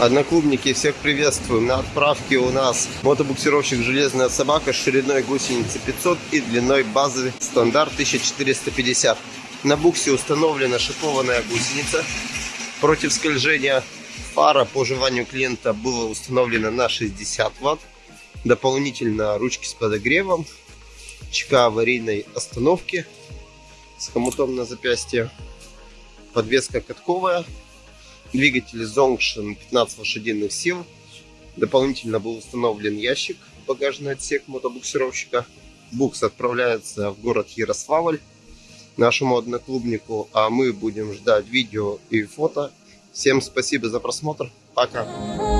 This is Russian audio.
Одноклубники, всех приветствуем. На отправке у нас мотобуксировщик «Железная собака» с шириной гусеницы 500 и длиной базы стандарт 1450. На буксе установлена шипованная гусеница против скольжения. Фара по желанию клиента была установлена на 60 Вт. Дополнительно ручки с подогревом, чека аварийной остановки с хомутом на запястье, подвеска катковая, двигатель Zongshin 15 лошадиных сил. Дополнительно был установлен ящик, багажный отсек мотобуксировщика. Букс отправляется в город Ярославль нашему одноклубнику, а мы будем ждать видео и фото. Всем спасибо за просмотр. Пока.